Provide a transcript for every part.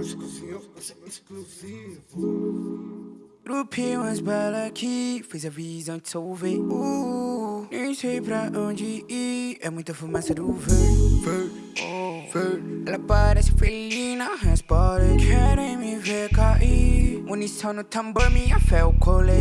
Exclusivo, exclusivo. Grupinho mais bela aqui, fez a visão de solver. Uh, nem sei pra onde ir, é muita fumaça do verde. Oh. Ela parece felina, responde. Querem me ver cair. Munição no tambor, minha fé, o colete.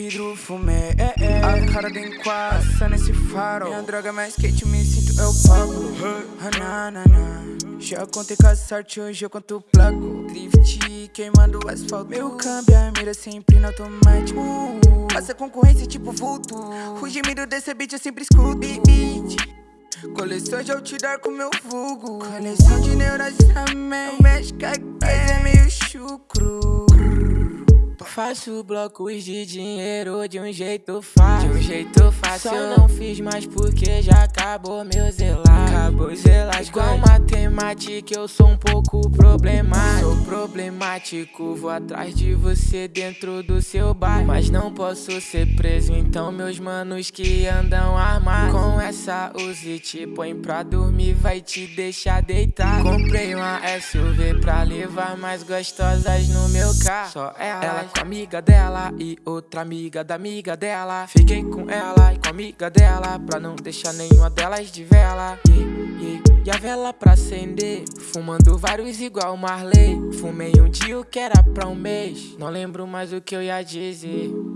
Vidro, fumê, é, é. A cara do enquadro, passando esse faro. Minha droga mais quente, me sinto eu Pablo Hananana Já contei com a sorte, hoje eu conto placo. Drift, queimando o asfalto. Meu câmbio, a mira sempre no automático. Passa concorrência tipo vulto. O gemido desse beat eu sempre escuto. Beat Coleção de outdoor com meu vulgo. Coleção de neurais também. Mexe com a é meio chucro Faço blocos de dinheiro de um jeito fácil. De um jeito fácil. Só não fiz mais porque já acabou meu zelar. Acabou zelar. Igual matemática eu sou um pouco problemático. Sou problemático Vou atrás de você dentro do seu bairro. Mas não posso ser preso Então meus manos que andam armados. Com essa Uzi te põe pra dormir Vai te deixar deitar Comprei uma SUV pra levar mais gostosas no meu carro. Só ela, ela amiga dela e outra amiga da amiga dela. Fiquei com ela e com a amiga dela Pra não deixar nenhuma delas de vela. Yeah, yeah. E a vela pra acender Fumando vários igual Marley. Fumei um dia o que era pra um mês Não lembro mais o que eu ia dizer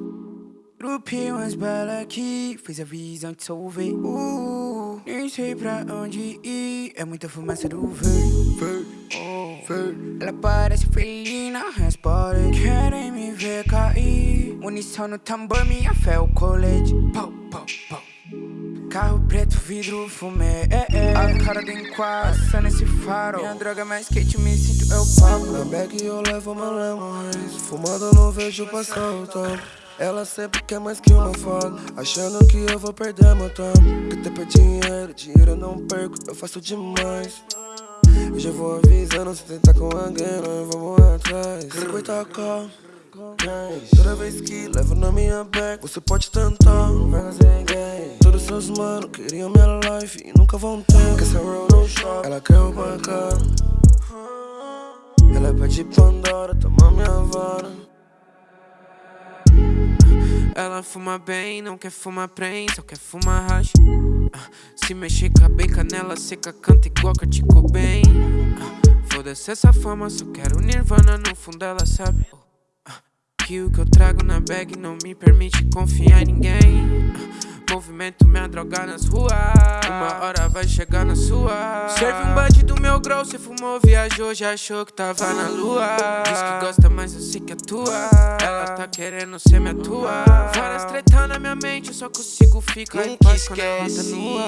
Grupinho mais bela aqui. Fez a visão de solver uh, Nem sei pra onde ir. É muita fumaça do verde oh. Ela parece felina, responde. Querem me ver cair. Munição no tambor, minha fé, o colete. Pau, pau, pau. Carro preto, vidro, fumê, é, é. A cara do enquadro, passando esse faro. Minha droga mais quente, me eu Pablo Na bag eu levo meu lemons Fumando não vejo passar o tempo ela sempre quer mais que uma foto. Achando que eu vou perder meu tempo. Que tempo é dinheiro, dinheiro eu não perco Eu faço demais. Eu já vou avisando, se tentar com alguém Nós vamos atrás. 50 calma Toda vez que levo na minha bag Você pode tentar, Todos seus manos queriam minha life E nunca vão ter. Que essa roll no shop Ela quer roubar cara Pede Pandora, toma minha vara. Ela fuma bem, não quer fumar prem, só quer fumar hash uh, Se mexer com a bem canela seca, canta igual que eu bem Foda-se essa fama, só quero nirvana, no fundo ela sabe. Que o que eu trago na bag não me permite confiar em ninguém Movimento minha droga nas ruas. Uma hora vai chegar na sua. Serve um bud do meu grow Cê fumou, viajou, já achou que tava na lua. Diz que gosta, mas eu sei que é tua. Ela tá querendo ser minha tua. Várias tretas na minha mente Eu só consigo ficar em paz quando ela tá nua.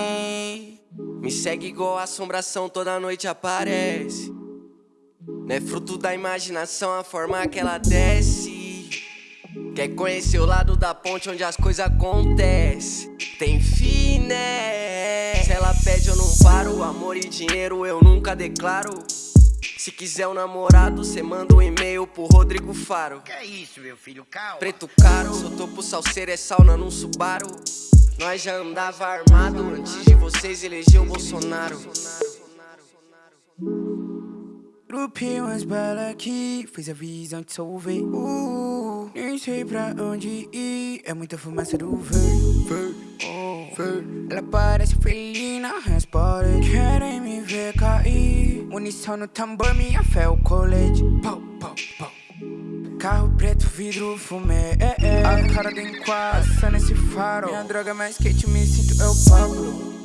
Me segue igual assombração Toda noite aparece. Não é fruto da imaginação A forma que ela desce Quer conhecer o lado da ponte onde as coisas acontecem? Tem fim, né? Se ela pede eu não paro. Amor e dinheiro eu nunca declaro. Se quiser um namorado, cê manda um e-mail pro Rodrigo Faro. Que é isso, meu filho, calma. Preto caro, sou topo salseiro, é sauna num Subaru. Nós já andava armado antes de vocês eleger o Bolsonaro. Grupinho mais bela aqui, fez a visão de solver uh, Nem sei pra onde ir, é muita fumaça do oh. Ela parece felina, responde Querem me ver cair. Munição no tambor, minha fé, o colete. Pau, pau, pau. Carro preto, vidro, fumê, é, é. A cara do enquadro, passando esse faro Minha droga mais quente, me sinto eu Pablo